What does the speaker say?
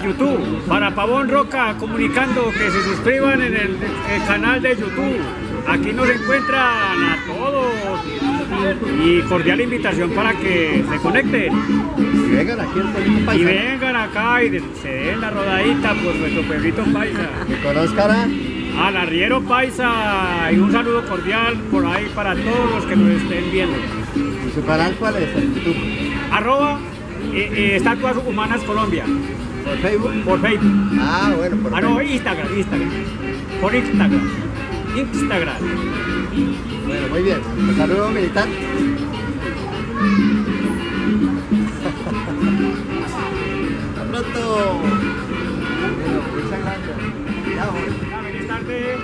YouTube, para Pavón Roca, comunicando que se suscriban en el, el canal de YouTube. Aquí nos encuentran a todos y cordial invitación para que se conecten Y vengan aquí al pueblito y paisa. vengan acá y se den la rodadita por nuestro pueblito paisa. Que conozcan. Al arriero paisa y un saludo cordial por ahí para todos los que nos estén viendo. ¿Y su canal cuál es? YouTube. Arroba eh, eh, Estatuas Humanas Colombia ¿Por Facebook? por Facebook. Ah, bueno, por Ah, no. Instagram, Instagram. Por Instagram. Instagram. Bueno, muy bien. Un saludo militar. Hasta pronto. Bueno, muchas gracias. Chao. Feliz tarde.